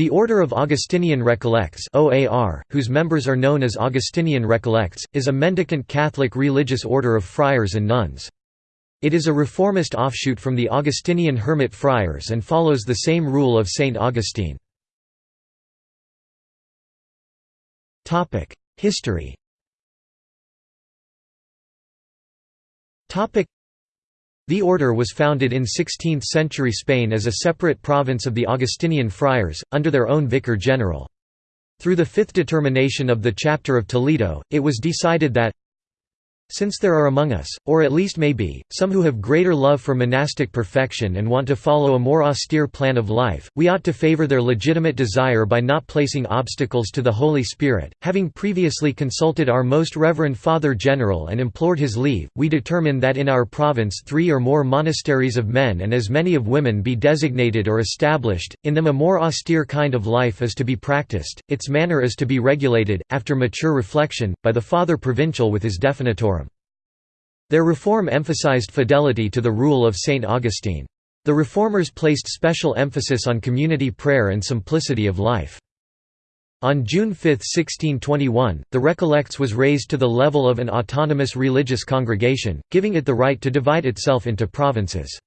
The Order of Augustinian Recollects OAR, whose members are known as Augustinian Recollects, is a mendicant Catholic religious order of friars and nuns. It is a reformist offshoot from the Augustinian Hermit Friars and follows the same rule of Saint Augustine. History the order was founded in 16th-century Spain as a separate province of the Augustinian friars, under their own vicar general. Through the fifth determination of the Chapter of Toledo, it was decided that since there are among us, or at least may be, some who have greater love for monastic perfection and want to follow a more austere plan of life, we ought to favor their legitimate desire by not placing obstacles to the Holy Spirit. Having previously consulted our most reverend Father General and implored his leave, we determine that in our province three or more monasteries of men and as many of women be designated or established, in them a more austere kind of life is to be practiced, its manner is to be regulated, after mature reflection, by the Father Provincial with his Definitorum. Their reform emphasized fidelity to the rule of Saint Augustine. The reformers placed special emphasis on community prayer and simplicity of life. On June 5, 1621, the Recollects was raised to the level of an autonomous religious congregation, giving it the right to divide itself into provinces.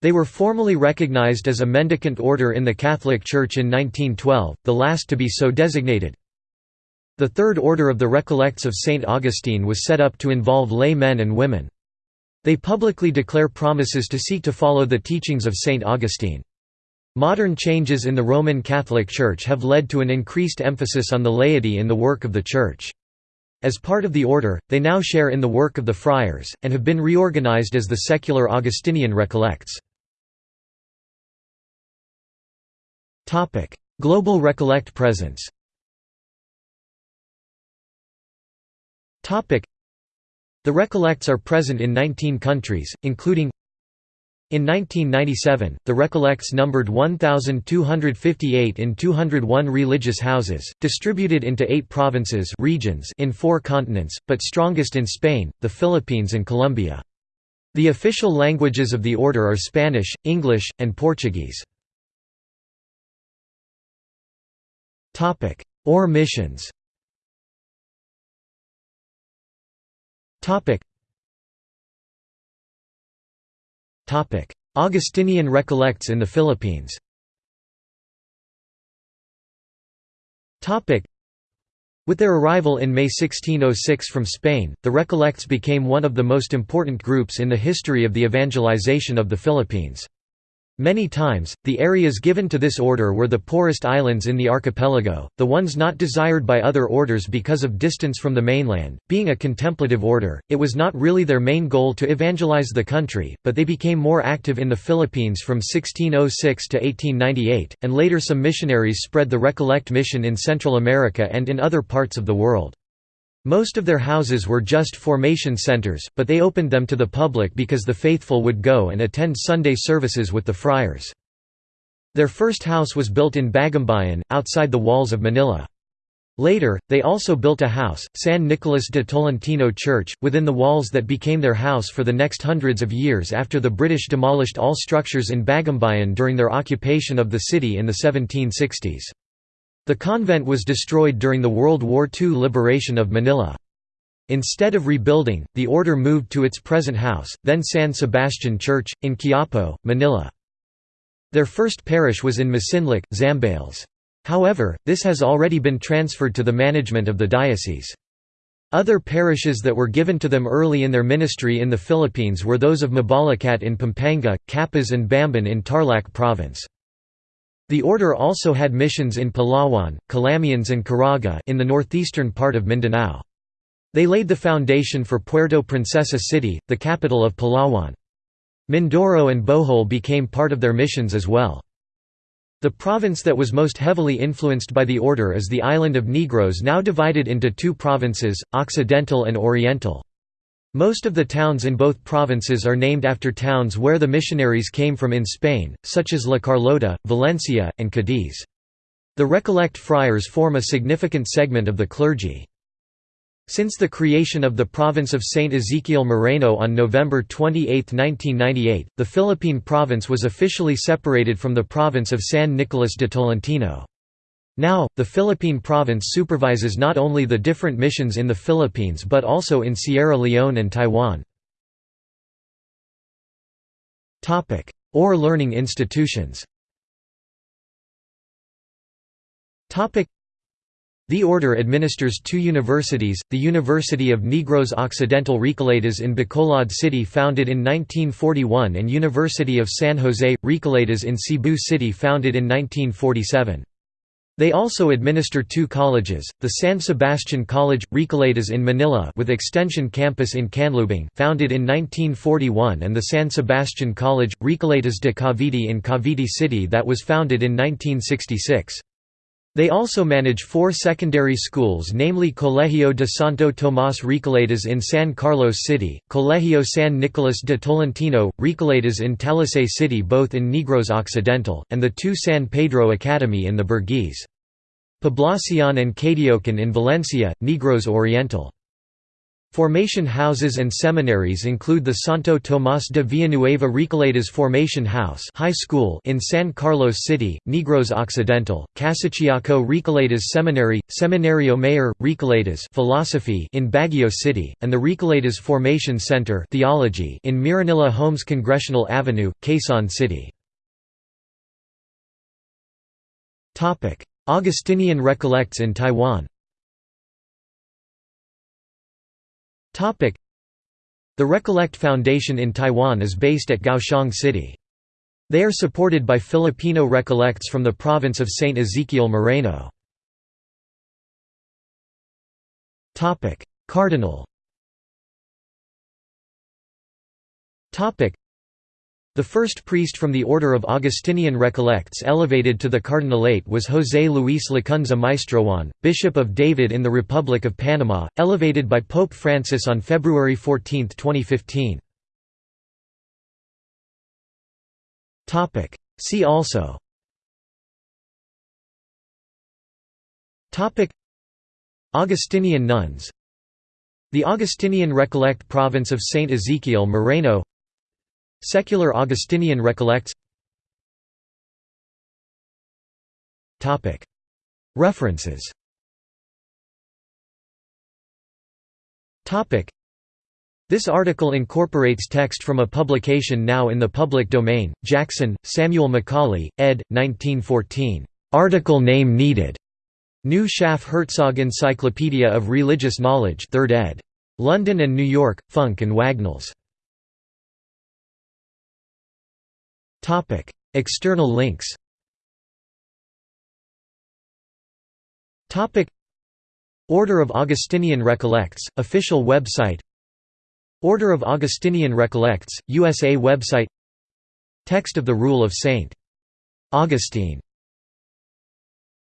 They were formally recognized as a mendicant order in the Catholic Church in 1912, the last to be so designated. The Third Order of the Recollects of St. Augustine was set up to involve lay men and women. They publicly declare promises to seek to follow the teachings of St. Augustine. Modern changes in the Roman Catholic Church have led to an increased emphasis on the laity in the work of the Church. As part of the order, they now share in the work of the friars, and have been reorganized as the secular Augustinian Recollects. Global Recollect presence The Recollects are present in 19 countries, including in 1997, the Recollects numbered 1,258 in 201 religious houses, distributed into eight provinces regions in four continents, but strongest in Spain, the Philippines and Colombia. The official languages of the order are Spanish, English, and Portuguese. OR missions Topic. Topic. Augustinian recollects in the Philippines Topic. With their arrival in May 1606 from Spain, the Recollects became one of the most important groups in the history of the evangelization of the Philippines. Many times, the areas given to this order were the poorest islands in the archipelago, the ones not desired by other orders because of distance from the mainland. Being a contemplative order, it was not really their main goal to evangelize the country, but they became more active in the Philippines from 1606 to 1898, and later some missionaries spread the Recollect mission in Central America and in other parts of the world. Most of their houses were just formation centers, but they opened them to the public because the faithful would go and attend Sunday services with the friars. Their first house was built in Bagumbayan, outside the walls of Manila. Later, they also built a house, San Nicolas de Tolentino Church, within the walls that became their house for the next hundreds of years after the British demolished all structures in Bagumbayan during their occupation of the city in the 1760s. The convent was destroyed during the World War II liberation of Manila. Instead of rebuilding, the order moved to its present house, then San Sebastian Church, in Quiapo, Manila. Their first parish was in Masinloc, Zambales. However, this has already been transferred to the management of the diocese. Other parishes that were given to them early in their ministry in the Philippines were those of Mabalacat in Pampanga, Capas and Bamban in Tarlac Province. The order also had missions in Palawan, Calamianes and Caraga in the northeastern part of Mindanao. They laid the foundation for Puerto Princesa City, the capital of Palawan. Mindoro and Bohol became part of their missions as well. The province that was most heavily influenced by the order is the island of Negros now divided into two provinces, Occidental and Oriental. Most of the towns in both provinces are named after towns where the missionaries came from in Spain, such as La Carlota, Valencia, and Cadiz. The Recollect friars form a significant segment of the clergy. Since the creation of the province of Saint Ezekiel Moreno on November 28, 1998, the Philippine province was officially separated from the province of San Nicolas de Tolentino. Now, the Philippine province supervises not only the different missions in the Philippines but also in Sierra Leone and Taiwan. Or learning institutions the order administers two universities, the University of Negros Occidental Recoletas in Bacolod City founded in 1941 and University of San Jose, Recoletas in Cebu City founded in 1947. They also administer two colleges, the San Sebastian College, Recoletos in Manila with extension campus in Canlubang founded in 1941 and the San Sebastian College, Recoletos de Cavite in Cavite City that was founded in 1966. They also manage four secondary schools namely Colegio de Santo Tomás Recoletos in San Carlos City, Colegio San Nicolas de Tolentino, Recoletos in Talisay City both in Negros Occidental, and the two San Pedro Academy in the Burgues. Poblacion and Caidiocan in Valencia, Negros Oriental. Formation houses and seminaries include the Santo Tomás de Villanueva Recoletos Formation House High School in San Carlos City, Negros Occidental, Casiciaco Recoletos Seminary, Seminario Mayor, Recoletos Philosophy in Baguio City, and the Recoletos Formation Center Theology in Mira-Nila Homes Congressional Avenue, Quezon City. Augustinian Recollects in Taiwan The Recollect Foundation in Taiwan is based at Kaohsiung City. They are supported by Filipino Recollects from the province of Saint Ezekiel Moreno. Cardinal the first priest from the order of Augustinian Recollects elevated to the cardinalate was José Luis Lacunza Maestrojuan, Bishop of David in the Republic of Panama, elevated by Pope Francis on February 14, 2015. See also. Augustinian nuns. The Augustinian Recollect province of Saint Ezekiel Moreno Secular Augustinian recollects References This article incorporates text from a publication now in the public domain, Jackson, Samuel Macaulay, ed. 1914. Article name needed. New Schaff Herzog Encyclopedia of Religious Knowledge 3rd ed. London and New York, Funk and Wagnalls. Topic: External links. Topic: Order of Augustinian Recollects, official website. Order of Augustinian Recollects, USA website. Text of the Rule of St. Augustine